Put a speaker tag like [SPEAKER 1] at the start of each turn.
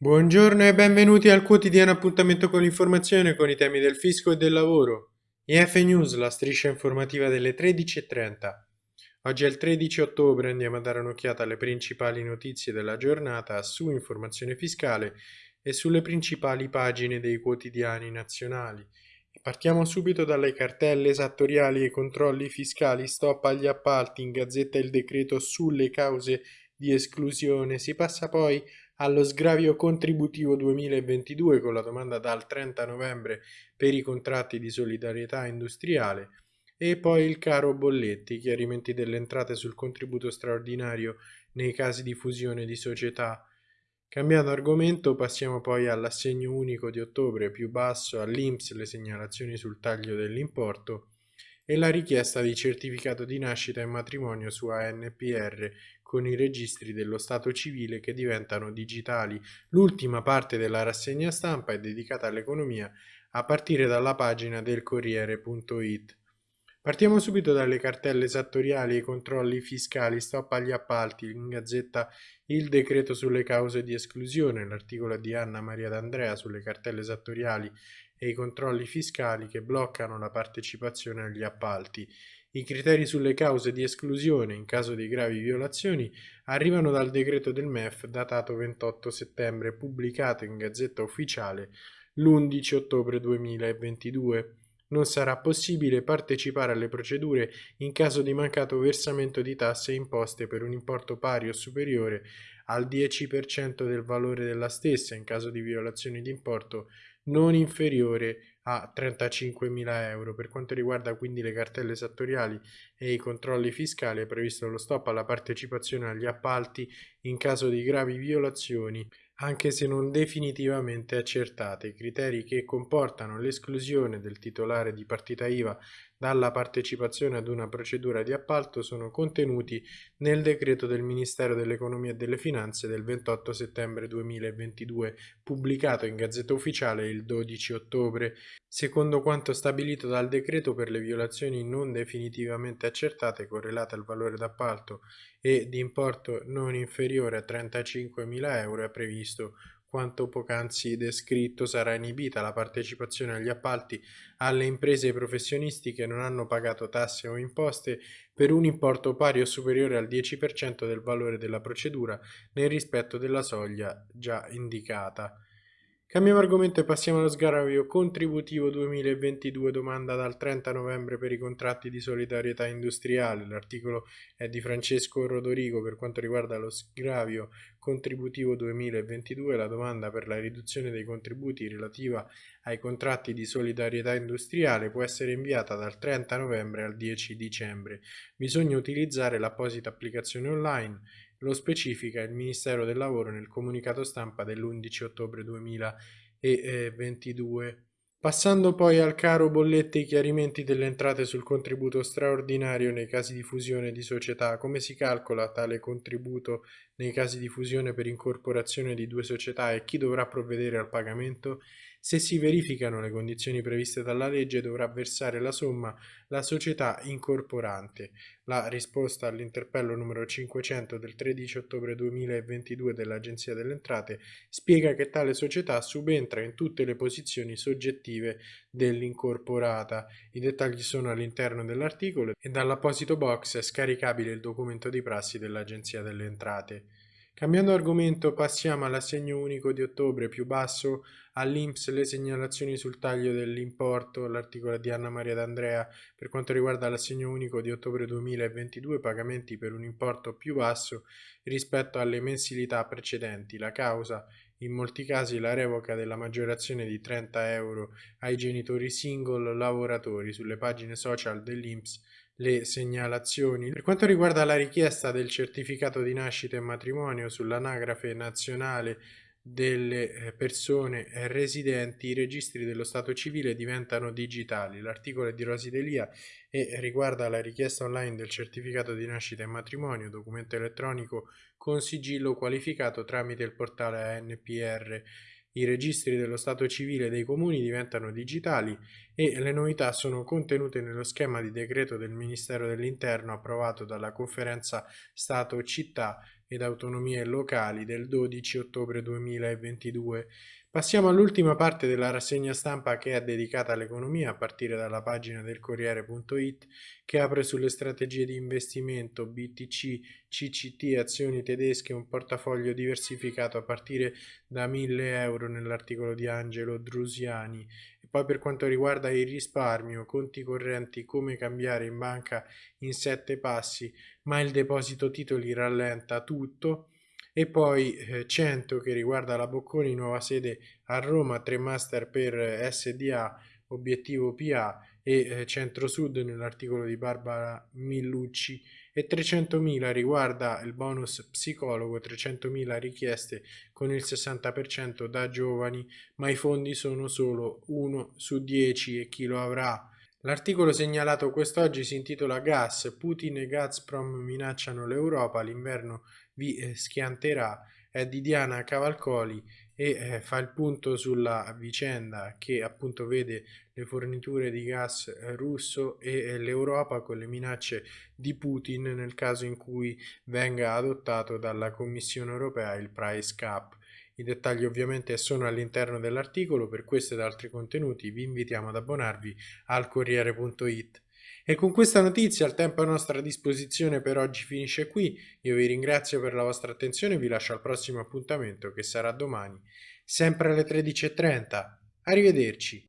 [SPEAKER 1] Buongiorno e benvenuti al quotidiano appuntamento con l'informazione con i temi del fisco e del lavoro. IF News, la striscia informativa delle 13.30. Oggi è il 13 ottobre, andiamo a dare un'occhiata alle principali notizie della giornata su informazione fiscale e sulle principali pagine dei quotidiani nazionali. Partiamo subito dalle cartelle esattoriali e controlli fiscali, stop agli appalti, in gazzetta il decreto sulle cause di esclusione, si passa poi allo sgravio contributivo 2022 con la domanda dal 30 novembre per i contratti di solidarietà industriale e poi il caro bolletti, chiarimenti delle entrate sul contributo straordinario nei casi di fusione di società. Cambiando argomento passiamo poi all'assegno unico di ottobre più basso, all'Inps le segnalazioni sul taglio dell'importo e la richiesta di certificato di nascita e matrimonio su ANPR con i registri dello Stato civile che diventano digitali. L'ultima parte della rassegna stampa è dedicata all'economia a partire dalla pagina del Corriere.it. Partiamo subito dalle cartelle esattoriali e i controlli fiscali, stop agli appalti, in gazzetta il decreto sulle cause di esclusione, l'articolo di Anna Maria D'Andrea sulle cartelle esattoriali e i controlli fiscali che bloccano la partecipazione agli appalti. I criteri sulle cause di esclusione in caso di gravi violazioni arrivano dal decreto del MEF datato 28 settembre pubblicato in Gazzetta Ufficiale l'11 ottobre 2022. Non sarà possibile partecipare alle procedure in caso di mancato versamento di tasse e imposte per un importo pari o superiore al 10% del valore della stessa in caso di violazioni di importo non inferiore a 35.000 euro. Per quanto riguarda quindi le cartelle esattoriali e i controlli fiscali è previsto lo stop alla partecipazione agli appalti in caso di gravi violazioni anche se non definitivamente accertate, criteri che comportano l'esclusione del titolare di partita IVA dalla partecipazione ad una procedura di appalto sono contenuti nel decreto del Ministero dell'Economia e delle Finanze del 28 settembre 2022, pubblicato in Gazzetta Ufficiale il 12 ottobre. Secondo quanto stabilito dal decreto per le violazioni non definitivamente accertate correlate al valore d'appalto e di importo non inferiore a 35.000 euro è previsto quanto poc'anzi descritto sarà inibita la partecipazione agli appalti alle imprese e professionisti che non hanno pagato tasse o imposte per un importo pari o superiore al 10% del valore della procedura nel rispetto della soglia già indicata. Cambiamo argomento e passiamo allo sgravio contributivo 2022, domanda dal 30 novembre per i contratti di solidarietà industriale. L'articolo è di Francesco Rodorigo per quanto riguarda lo sgravio contributivo 2022. La domanda per la riduzione dei contributi relativa ai contratti di solidarietà industriale può essere inviata dal 30 novembre al 10 dicembre. Bisogna utilizzare l'apposita applicazione online lo specifica il Ministero del Lavoro nel comunicato stampa dell'11 ottobre 2022. Passando poi al caro bollette i chiarimenti delle entrate sul contributo straordinario nei casi di fusione di società, come si calcola tale contributo nei casi di fusione per incorporazione di due società e chi dovrà provvedere al pagamento? Se si verificano le condizioni previste dalla legge dovrà versare la somma la società incorporante. La risposta all'interpello numero 500 del 13 ottobre 2022 dell'Agenzia delle Entrate spiega che tale società subentra in tutte le posizioni soggettive dell'incorporata. I dettagli sono all'interno dell'articolo e dall'apposito box è scaricabile il documento di prassi dell'Agenzia delle Entrate. Cambiando argomento passiamo all'assegno unico di ottobre più basso, all'Inps le segnalazioni sul taglio dell'importo, l'articolo di Anna Maria D'Andrea per quanto riguarda l'assegno unico di ottobre 2022 pagamenti per un importo più basso rispetto alle mensilità precedenti. La causa in molti casi la revoca della maggiorazione di 30 euro ai genitori single lavoratori sulle pagine social dell'Inps le segnalazioni. Per quanto riguarda la richiesta del certificato di nascita e matrimonio sull'anagrafe nazionale delle eh, persone residenti, i registri dello Stato civile diventano digitali. L'articolo è di Rosi Delia e riguarda la richiesta online del certificato di nascita e matrimonio, documento elettronico con sigillo qualificato tramite il portale ANPR i registri dello Stato civile dei comuni diventano digitali e le novità sono contenute nello schema di decreto del Ministero dell'Interno approvato dalla conferenza Stato-Città ed autonomie locali del 12 ottobre 2022. Passiamo all'ultima parte della rassegna stampa che è dedicata all'economia a partire dalla pagina del Corriere.it che apre sulle strategie di investimento BTC, CCT, azioni tedesche, un portafoglio diversificato a partire da 1000 euro nell'articolo di Angelo Drusiani poi per quanto riguarda il risparmio, conti correnti, come cambiare in banca in sette passi, ma il deposito titoli rallenta tutto. E poi eh, 100 che riguarda la Bocconi, nuova sede a Roma, 3 master per eh, SDA, obiettivo PA e eh, Centro-Sud nell'articolo di Barbara Millucci e 300.000 riguarda il bonus psicologo, 300.000 richieste con il 60% da giovani, ma i fondi sono solo 1 su 10 e chi lo avrà. L'articolo segnalato quest'oggi si intitola Gas, Putin e Gazprom minacciano l'Europa, l'inverno vi eh, schianterà, è di Diana Cavalcoli e eh, fa il punto sulla vicenda che appunto vede le forniture di gas eh, russo e l'Europa con le minacce di Putin nel caso in cui venga adottato dalla Commissione europea il price cap. I dettagli ovviamente sono all'interno dell'articolo, per questo ed altri contenuti vi invitiamo ad abbonarvi al Corriere.it. E con questa notizia il tempo a nostra disposizione per oggi finisce qui, io vi ringrazio per la vostra attenzione e vi lascio al prossimo appuntamento che sarà domani, sempre alle 13.30. Arrivederci.